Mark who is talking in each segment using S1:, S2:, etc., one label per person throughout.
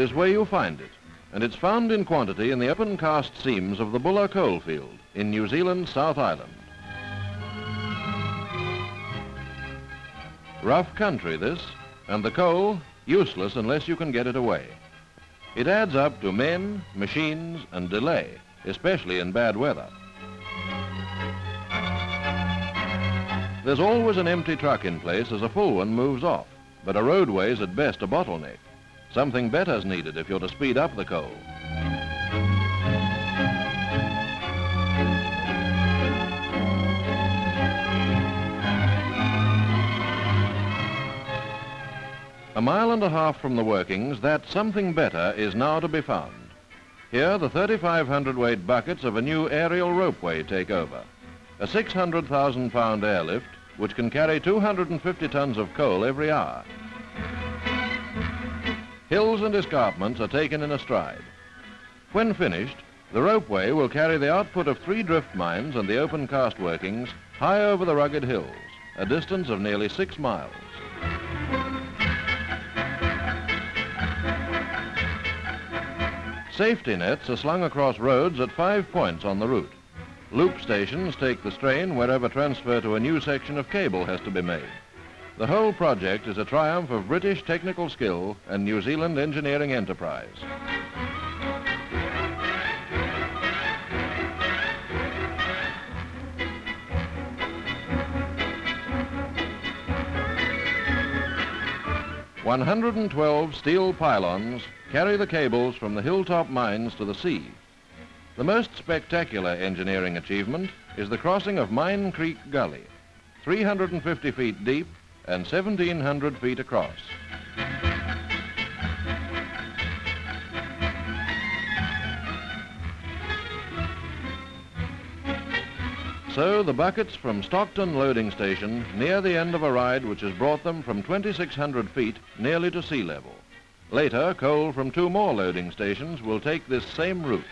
S1: Is where you find it, and it's found in quantity in the open cast seams of the Buller coalfield in New Zealand's South Island. Rough country, this, and the coal useless unless you can get it away. It adds up to men, machines, and delay, especially in bad weather. There's always an empty truck in place as a full one moves off, but a roadway's at best a bottleneck. Something better's needed if you're to speed up the coal. A mile and a half from the workings, that something better is now to be found. Here, the 3,500 weight buckets of a new aerial ropeway take over. A 600,000 pound airlift, which can carry 250 tons of coal every hour. Hills and escarpments are taken in a stride. When finished, the ropeway will carry the output of three drift mines and the open cast workings high over the rugged hills, a distance of nearly six miles. Safety nets are slung across roads at five points on the route. Loop stations take the strain wherever transfer to a new section of cable has to be made. The whole project is a triumph of British technical skill and New Zealand engineering enterprise. One hundred and twelve steel pylons carry the cables from the hilltop mines to the sea. The most spectacular engineering achievement is the crossing of Mine Creek Gully, 350 feet deep and 1,700 feet across. So the buckets from Stockton loading station near the end of a ride which has brought them from 2,600 feet nearly to sea level. Later, coal from two more loading stations will take this same route.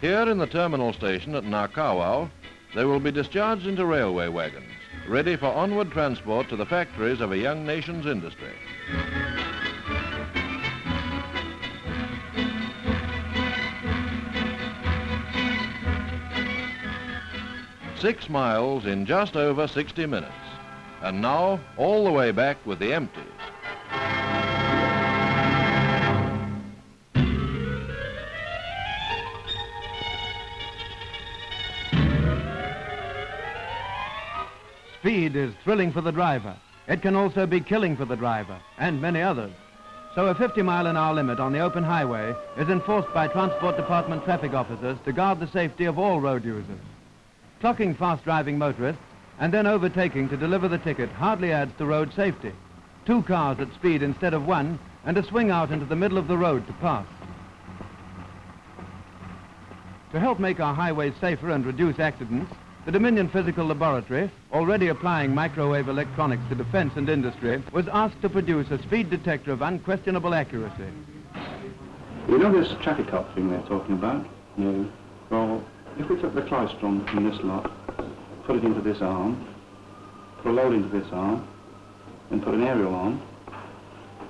S1: Here in the terminal station at Ngakawau, they will be discharged into railway wagons, ready for onward transport to the factories of a young nation's industry. Six miles in just over 60 minutes. And now, all the way back with the empties.
S2: Speed is thrilling for the driver. It can also be killing for the driver and many others. So a 50 mile an hour limit on the open highway is enforced by Transport Department traffic officers to guard the safety of all road users. Clocking fast driving motorists and then overtaking to deliver the ticket hardly adds to road safety. Two cars at speed instead of one and a swing out into the middle of the road to pass. To help make our highways safer and reduce accidents, the Dominion Physical Laboratory, already applying microwave electronics to defense and industry, was asked to produce a speed detector of unquestionable accuracy.
S3: You know this traffic cop thing they're talking about? No. Well, if we took the klystron from this lot, put it into this arm, put a load into this arm, and put an aerial on,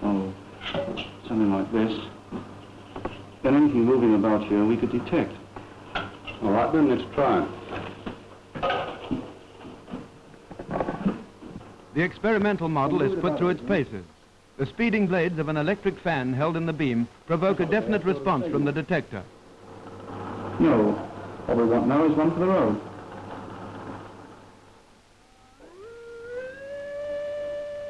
S3: oh, something like this, then anything moving about here we could detect. All right, then let's try.
S2: The experimental model is put through its paces. The speeding blades of an electric fan held in the beam provoke a definite response from the detector.
S3: No, all we want now is one for the road.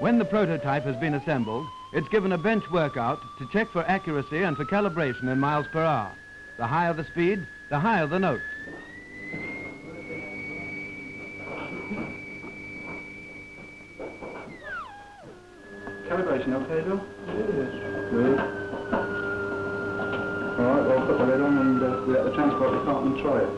S2: When the prototype has been assembled, it's given a bench workout to check for accuracy and for calibration in miles per hour. The higher the speed, the higher the note.
S3: Calibration okay, Bill? Yes. Good. All right, well, put the lid on and uh, we let the transport department try it.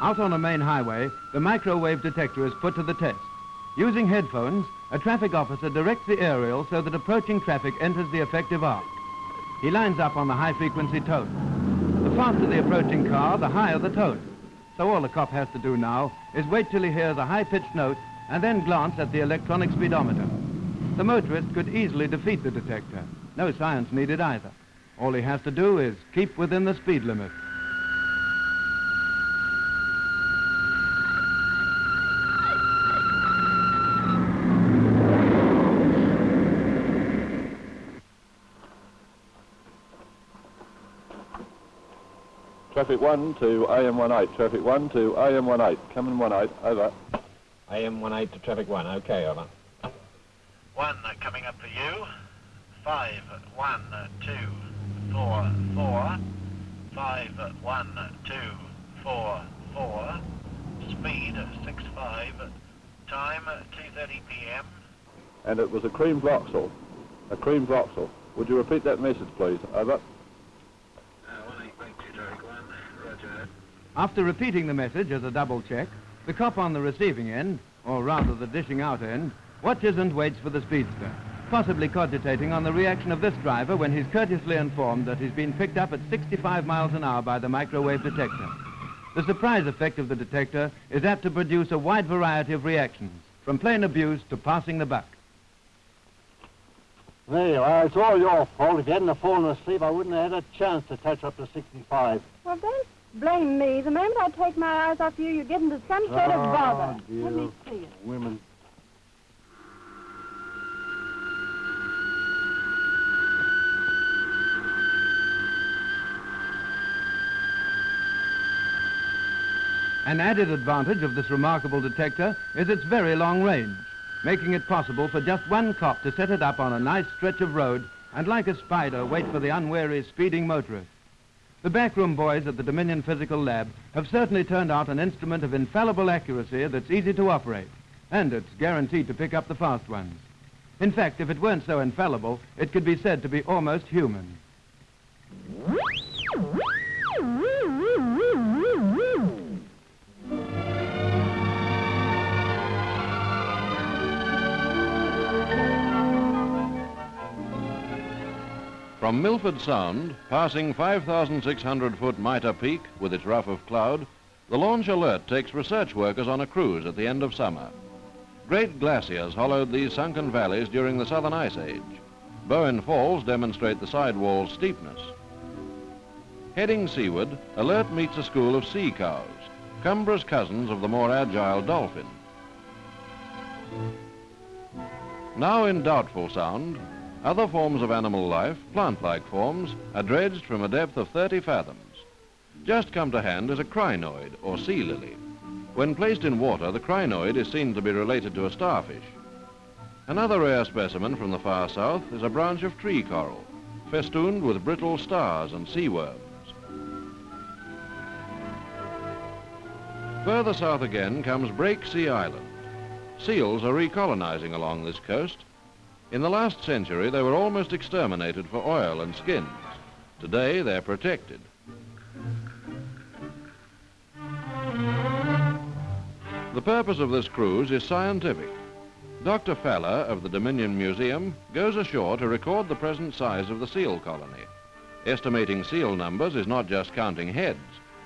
S2: Out on a main highway, the microwave detector is put to the test. Using headphones, a traffic officer directs the aerial so that approaching traffic enters the effective arc. He lines up on the high-frequency tone. The faster the approaching car, the higher the tone. So all the cop has to do now is wait till he hears a high-pitched note and then glance at the electronic speedometer. The motorist could easily defeat the detector. No science needed either. All he has to do is keep within the speed limit.
S4: Traffic 1 to AM18. Traffic 1 to AM18. Coming 18. Over.
S5: AM18 to traffic 1. Okay, over.
S6: One uh, coming up for you. Five, one, uh, two, four, four. Five, one, uh, two, four, four. Speed uh, six five. Time 2:30 p.m.
S4: And it was a cream Vauxhall. A cream Vauxhall. Would you repeat that message, please? Over.
S6: Uh, one eight thank you, traffic one. Roger.
S2: After repeating the message as a double check, the cop on the receiving end, or rather the dishing out end, watches and waits for the speedster, possibly cogitating on the reaction of this driver when he's courteously informed that he's been picked up at 65 miles an hour by the microwave detector. The surprise effect of the detector is apt to produce a wide variety of reactions, from plain abuse to passing the buck.
S7: There you are. It's all your fault. If you hadn't have fallen asleep, I wouldn't have had a chance to touch up to 65.
S8: Well, don't blame me. The moment I take my eyes off you, you get into some sort of oh, bother.
S7: Oh, dear.
S8: Let me see it.
S7: Women.
S2: An added advantage of this remarkable detector is its very long range, making it possible for just one cop to set it up on a nice stretch of road and like a spider wait for the unwary speeding motorist. The backroom boys at the Dominion Physical Lab have certainly turned out an instrument of infallible accuracy that's easy to operate, and it's guaranteed to pick up the fast ones. In fact, if it weren't so infallible, it could be said to be almost human.
S1: From Milford Sound, passing 5,600-foot Mitre Peak with its ruff of cloud, the launch Alert takes research workers on a cruise at the end of summer. Great glaciers hollowed these sunken valleys during the Southern Ice Age. Bowen Falls demonstrate the sidewall's steepness. Heading seaward, Alert meets a school of sea cows, cumbrous cousins of the more agile dolphin. Now in Doubtful Sound, other forms of animal life, plant-like forms, are dredged from a depth of 30 fathoms. Just come to hand is a crinoid, or sea lily. When placed in water, the crinoid is seen to be related to a starfish. Another rare specimen from the far south is a branch of tree coral, festooned with brittle stars and sea worms. Further south again comes Breaksea Island. Seals are recolonizing along this coast. In the last century, they were almost exterminated for oil and skins. Today, they're protected. The purpose of this cruise is scientific. Dr. Falla of the Dominion Museum goes ashore to record the present size of the seal colony. Estimating seal numbers is not just counting heads.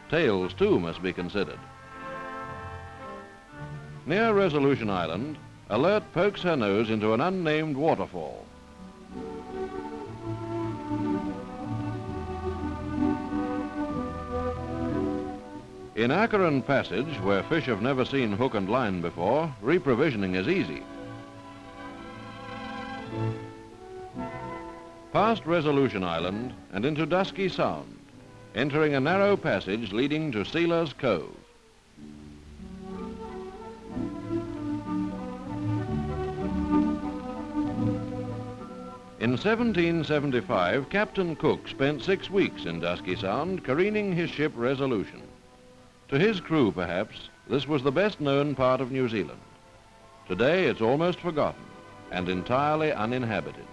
S1: Tails, too, must be considered. Near Resolution Island, Alert pokes her nose into an unnamed waterfall. In Acheron Passage, where fish have never seen hook and line before, reprovisioning is easy. Past Resolution Island and into Dusky Sound, entering a narrow passage leading to Sealer's Cove. In 1775, Captain Cook spent six weeks in Dusky Sound careening his ship Resolution. To his crew, perhaps, this was the best known part of New Zealand. Today, it's almost forgotten and entirely uninhabited.